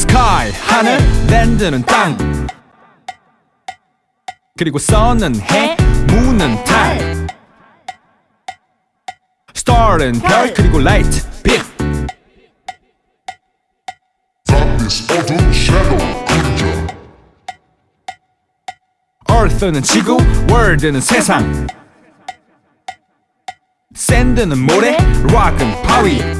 sky 하늘 랜드는 땅 그리고 sun은 해 moon은 달 star은 별 그리고 light 빛 어둠, shadow, 그림자 earth는 지구 world는 세상 sand는 모래 rock은 바위